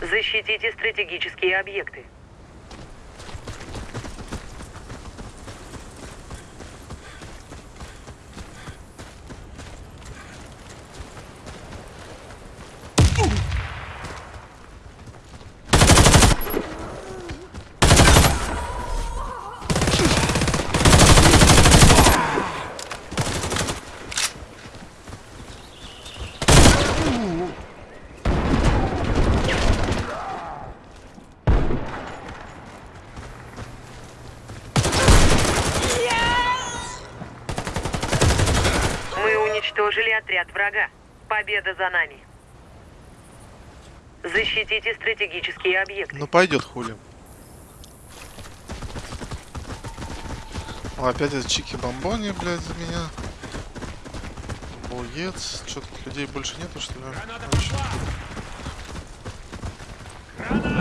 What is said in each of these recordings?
Защитите стратегические объекты. Мы уничтожили отряд врага. Победа за нами. Защитите стратегические объекты. Ну пойдет хули. О, опять это чики бомбони, блядь, за меня. Боец. Что тут людей больше нету, что ли? Вообще. Для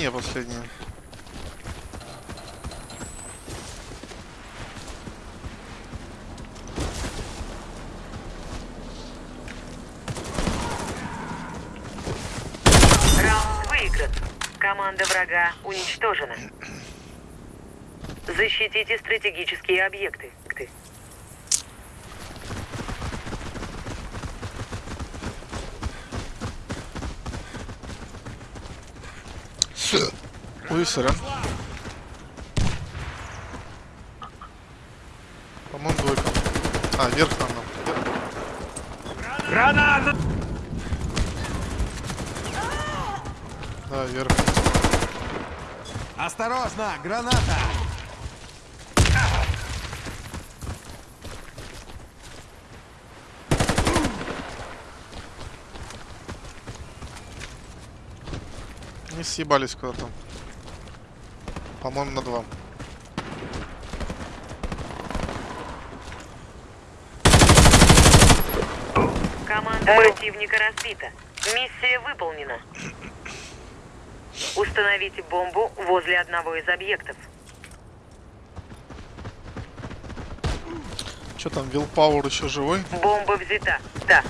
нее последняя. Команда врага уничтожена. Защитите стратегические объекты. Сорян. По-моему, двойка. А, вверх нам надо. Граната! Да, вверх. Осторожно, граната! Не съебались куда-то. По-моему, на два. Команда противника разбита. Миссия выполнена. Установите бомбу возле одного из объектов. Что там, Вилпауэр еще живой? Бомба взята. Да.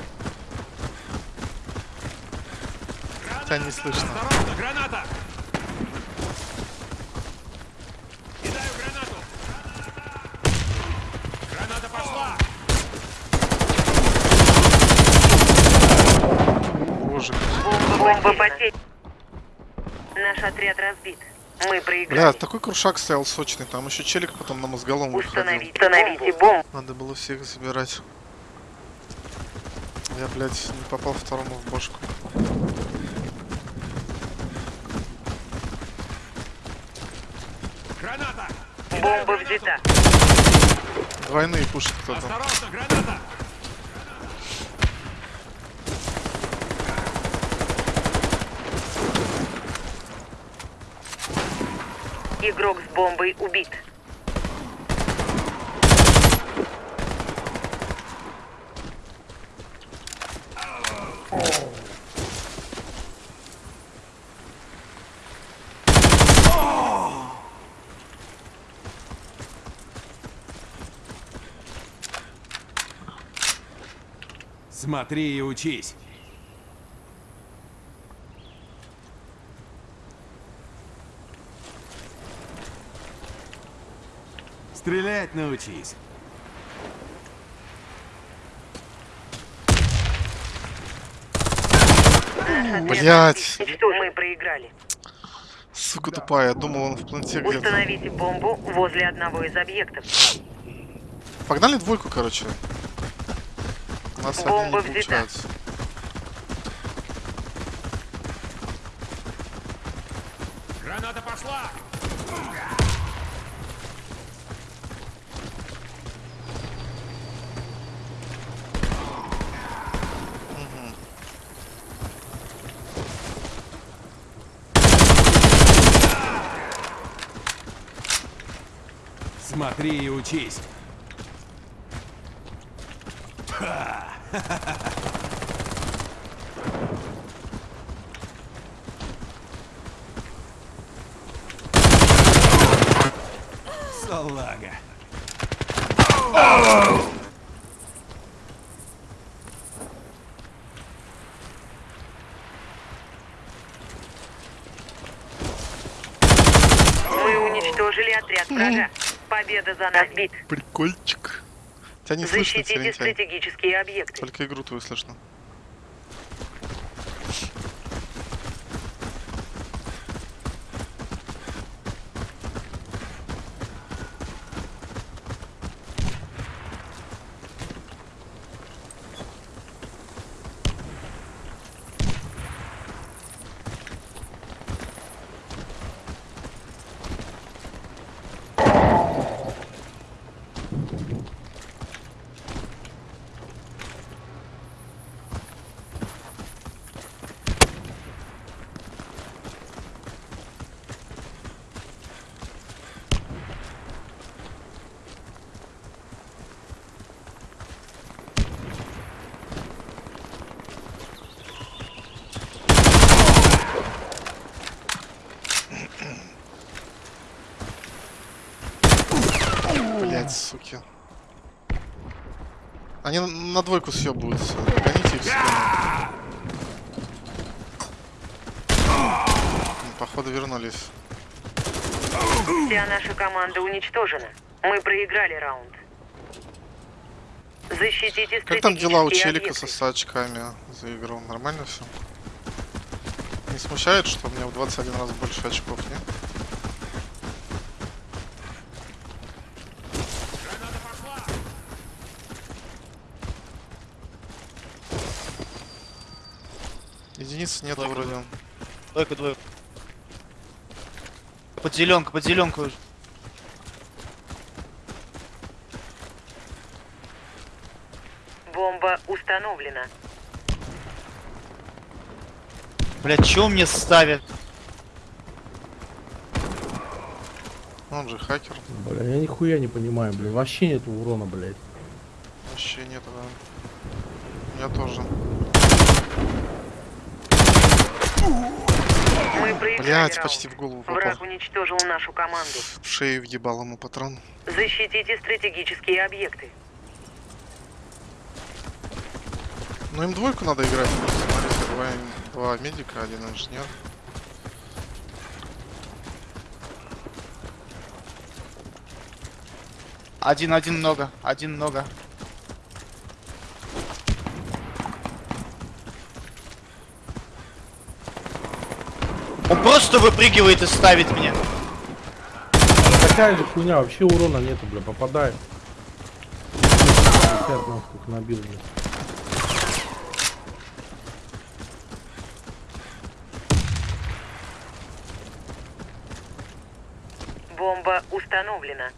Хотя не слышно. Осторожно, граната! Кидаю гранату! Граната пошла! Боже. Бомба потеряна. Наш отряд разбит. Мы Бля, проиграли. такой крушак стоял сочный. Там еще челик потом на мозголом выходил. Установите, установите бомбу. Надо было всех забирать. Я, блядь, не попал второму в бошку. Граната! Бомба взята. Двойные пушит кто-то. Осторожно, граната! Игрок с бомбой убит. Смотри и учись. Стрелять научись. Блять, Что мы проиграли? сука тупая. Я думал, он в планте где-то. Установите бомбу возле одного из объектов. Погнали двойку, короче. У нас один Бомба не взята. получается. Граната пошла! Смотри и учись. Салага. Вы уничтожили отряд врага. Победа за нами. Прикольчик. Тебя не слышно, Защитите Терентьяй. стратегические объекты. Только игру твою слышно. Блять, суки. Они на- двойку съебываются. Гоните их сюда. М, Походу вернулись. Вся наша команда уничтожена. Мы проиграли раунд. Защитите Как там дела у челика объекты. со 100 очками за игру? Нормально все? Не смущает, что у меня в 21 раз больше очков, нет? Единиц нет Двойка, вроде. Двойка, двойка. Под зеленку, под зеленку. Бомба установлена. Блять, чё мне ставят? Он же хакер. Бля, я нихуя не понимаю, бля. Вообще нету урона, блядь. Вообще нет, да. Я тоже. Блять, почти в голову попал. Враг уничтожил нашу команду. В шею въебал ему патрон. Защитите стратегические объекты. Ну им двойку надо играть. Смотрите, два, два медика, один инженер. Один, один много, один много. Он просто выпрыгивает и ставит меня. Такая же хуйня, вообще урона нету, бля, попадаю. 50 нахуй набил, бля. Бомба установлена.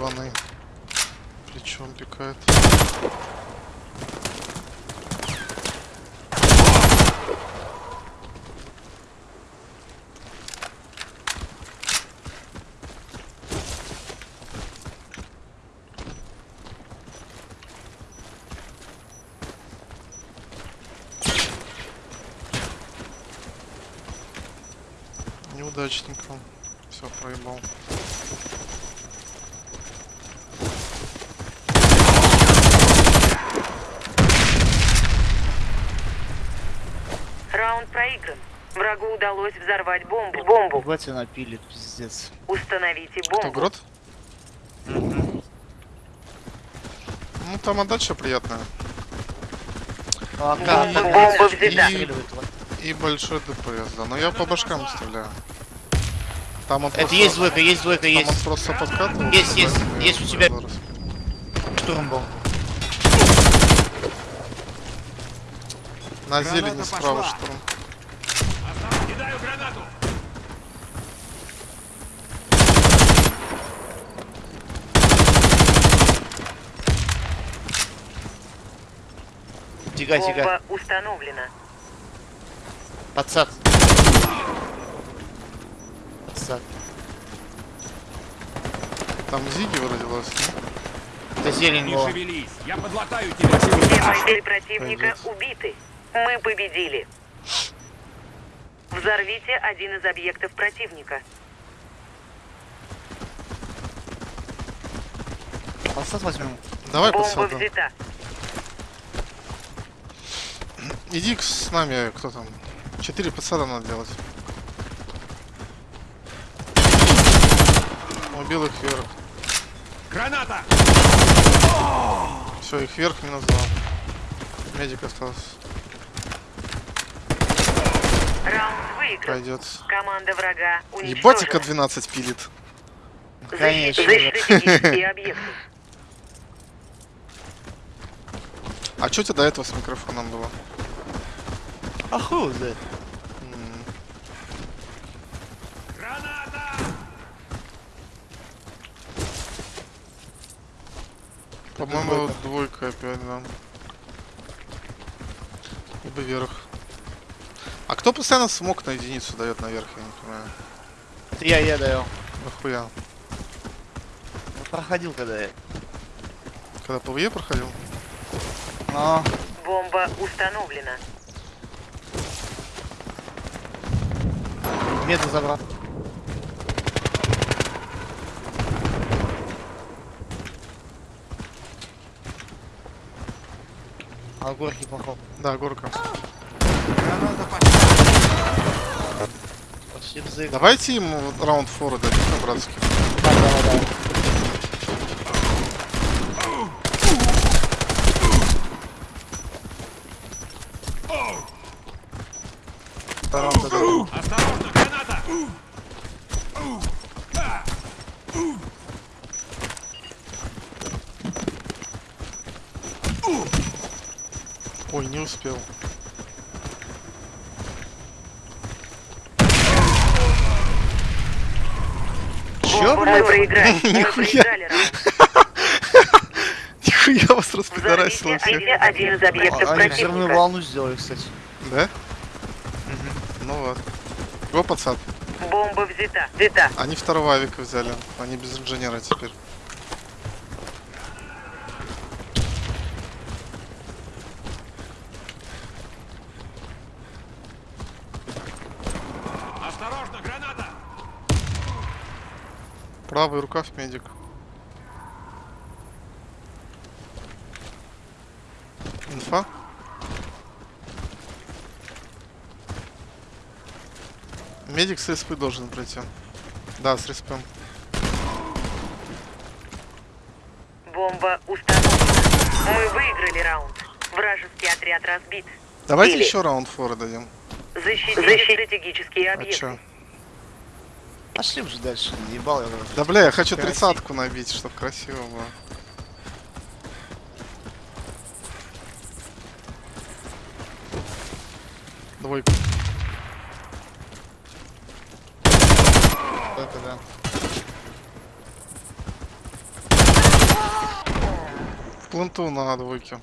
Ебаный. Плечом пикает. Неудачненько. Все, проебал. Раунд проигран. Врагу удалось взорвать бомбу. Бомбу. Батя напилит, пиздец. Установите бомбу. Грот? Ну, там отдача приятная. А, И- как? Бомба взята. Вот. И большой ДПС, да. Но я по башкам стреляю. Там он Это просто, есть двойка, есть двойка, там он есть. просто подкатывал. Есть, есть, да, есть у тебя. Штурм был. На Граната зелени справа пошла. штурм. Кидаю гранату. Тихо. Бомба установлена. Подсад. Подсад. Там Зиги выродилась? Это зелень Не была. шевелись, я подлатаю тебя. Все бойцы противника Пойдет. убиты. Мы победили. Взорвите один из объектов противника. Посад возьмем. Давай Бомба подсаду. взята. Иди к- с нами, кто там. Четыре подсада надо делать. Убил их вверх. Граната! Все, их вверх минус два. Медик остался. Раунд выигран. Пойдет. Команда врага уничтожена. 12 пилит. Конечно. А что у тебя до этого с микрофоном было? А хуй Граната! По-моему, двойка опять, да. Либо вверх. Кто постоянно смог на единицу дает наверх, я не понимаю. Это я, я даю. Нахуя? Ну, Проходил когда я. Когда ПВЕ проходил? Но Бомба установлена. меду забрал. А горки поход. Да, горка. Граната пошла! Давайте ему вот раунд фора дадим на братский. Да. Осторожно, граната! Ой, не успел. Чё, блядь? Мы Нихуя. проиграли раунд. Нихуя вас распидорасило всех. один, из объектов А, Они взрывную волну сделали, кстати. Да? Ну вот. Го, пацан. Бомба взята. Взята. Они второго авика взяли. Они без инженера теперь. Осторожно, граната! Правый рукав медик. Инфа? Медик с РСП должен пройти. Да, с РСП. Бомба установлена. Мы выиграли раунд. Вражеский отряд разбит. Давайте Или- еще раунд фора дадим. Защитите стратегические А объекты. чё? Пошли уже дальше, ебал я. Да бля, я хочу тридцатку набить, чтобы красиво было. Двойку. Да. В пленту на двойке.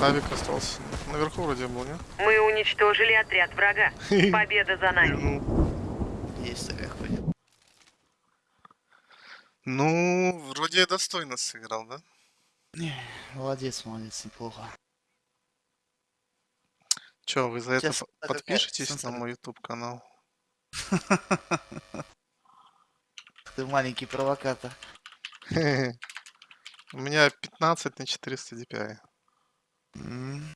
Авик остался. Наверху вроде был, не? Мы уничтожили отряд врага. Победа за нами. Есть такая хуйня. Ну, вроде я достойно сыграл, да? Молодец, молодец, неплохо. Чё, вы за это подпишитесь на мой YouTube канал? Ты маленький провокатор. У меня 15 на 400 DPI. Mm.